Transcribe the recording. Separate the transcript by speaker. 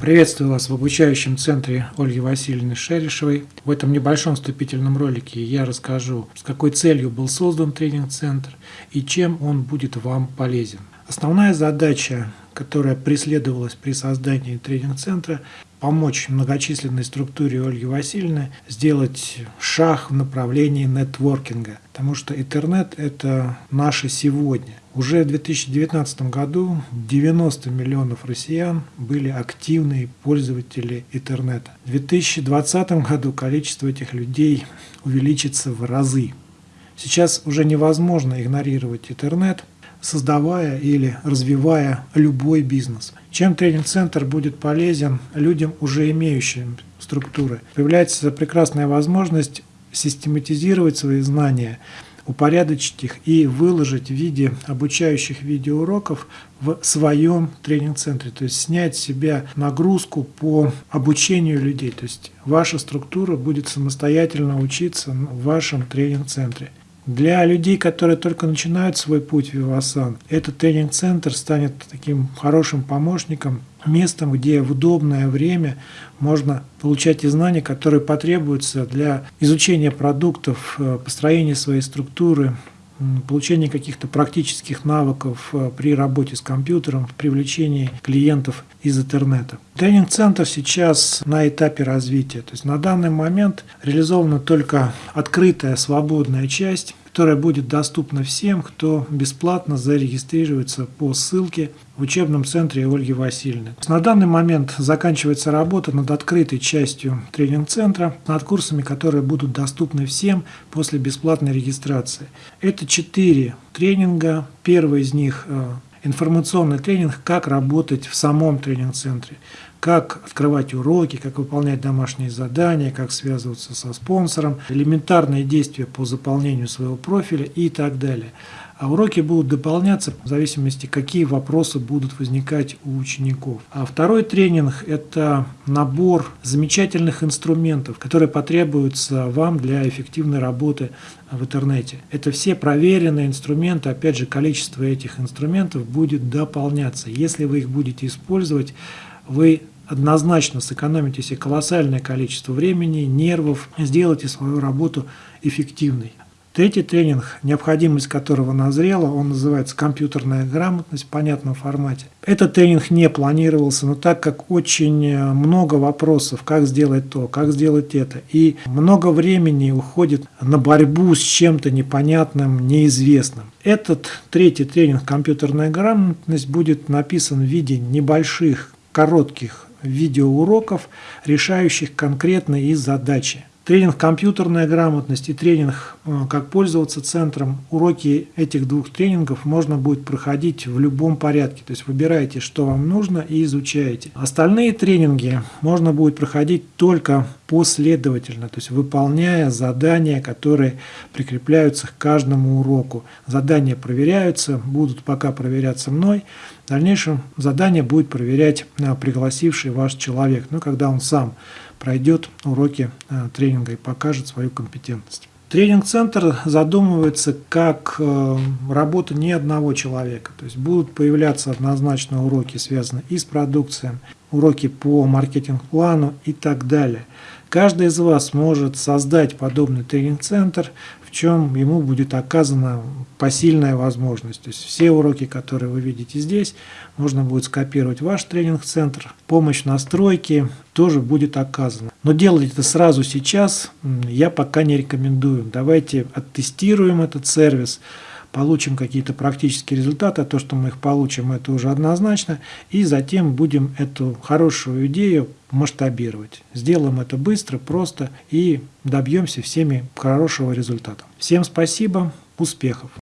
Speaker 1: Приветствую вас в обучающем центре Ольги Васильевны Шерешевой. В этом небольшом вступительном ролике я расскажу, с какой целью был создан тренинг-центр и чем он будет вам полезен. Основная задача, которая преследовалась при создании тренинг-центра, помочь многочисленной структуре Ольги Васильевны сделать шаг в направлении нетворкинга, потому что интернет – это наше сегодня. Уже в 2019 году 90 миллионов россиян были активные пользователи интернета. В 2020 году количество этих людей увеличится в разы. Сейчас уже невозможно игнорировать интернет – создавая или развивая любой бизнес. Чем тренинг-центр будет полезен людям, уже имеющим структуры? Появляется прекрасная возможность систематизировать свои знания, упорядочить их и выложить в виде обучающих видеоуроков в своем тренинг-центре, то есть снять с себя нагрузку по обучению людей, то есть ваша структура будет самостоятельно учиться в вашем тренинг-центре. Для людей, которые только начинают свой путь в Вивасан, этот тренинг-центр станет таким хорошим помощником, местом, где в удобное время можно получать те знания, которые потребуются для изучения продуктов, э, построения своей структуры, получение каких-то практических навыков э, при работе с компьютером, в привлечении клиентов из интернета. Тренинг-центр сейчас на этапе развития. То есть на данный момент реализована только открытая свободная часть, которая будет доступна всем, кто бесплатно зарегистрируется по ссылке в учебном центре Ольги Васильевны. На данный момент заканчивается работа над открытой частью тренинг-центра, над курсами, которые будут доступны всем после бесплатной регистрации. Это четыре тренинга. Первый из них э, информационный тренинг «Как работать в самом тренинг-центре» как открывать уроки, как выполнять домашние задания, как связываться со спонсором, элементарные действия по заполнению своего профиля и так далее. А уроки будут дополняться в зависимости, какие вопросы будут возникать у учеников. А второй тренинг – это набор замечательных инструментов, которые потребуются вам для эффективной работы в интернете. Это все проверенные инструменты, опять же, количество этих инструментов будет дополняться. Если вы их будете использовать, вы однозначно сэкономите себе колоссальное количество времени, нервов, сделайте свою работу эффективной. Третий тренинг, необходимость которого назрела, он называется «Компьютерная грамотность» в понятном формате. Этот тренинг не планировался, но так как очень много вопросов, как сделать то, как сделать это, и много времени уходит на борьбу с чем-то непонятным, неизвестным. Этот третий тренинг «Компьютерная грамотность» будет написан в виде небольших коротких видеоуроков, решающих конкретные задачи. Тренинг «Компьютерная грамотность» и тренинг э, «Как пользоваться центром». Уроки этих двух тренингов можно будет проходить в любом порядке. То есть выбираете, что вам нужно и изучаете. Остальные тренинги можно будет проходить только последовательно, то есть выполняя задания, которые прикрепляются к каждому уроку. Задания проверяются, будут пока проверяться мной. В дальнейшем задание будет проверять э, пригласивший ваш человек, ну, когда он сам пройдет уроки э, тренинга и покажет свою компетентность. Тренинг-центр задумывается как э, работа не одного человека. То есть будут появляться однозначно уроки, связанные и с продукцией, уроки по маркетинг-плану и так далее. Каждый из вас может создать подобный тренинг-центр, в чем ему будет оказана посильная возможность. То есть все уроки, которые вы видите здесь, можно будет скопировать в ваш тренинг-центр. Помощь в настройке тоже будет оказана. Но делать это сразу сейчас я пока не рекомендую. Давайте оттестируем этот сервис, получим какие-то практические результаты, а то, что мы их получим, это уже однозначно, и затем будем эту хорошую идею масштабировать. Сделаем это быстро, просто и добьемся всеми хорошего результата. Всем спасибо, успехов!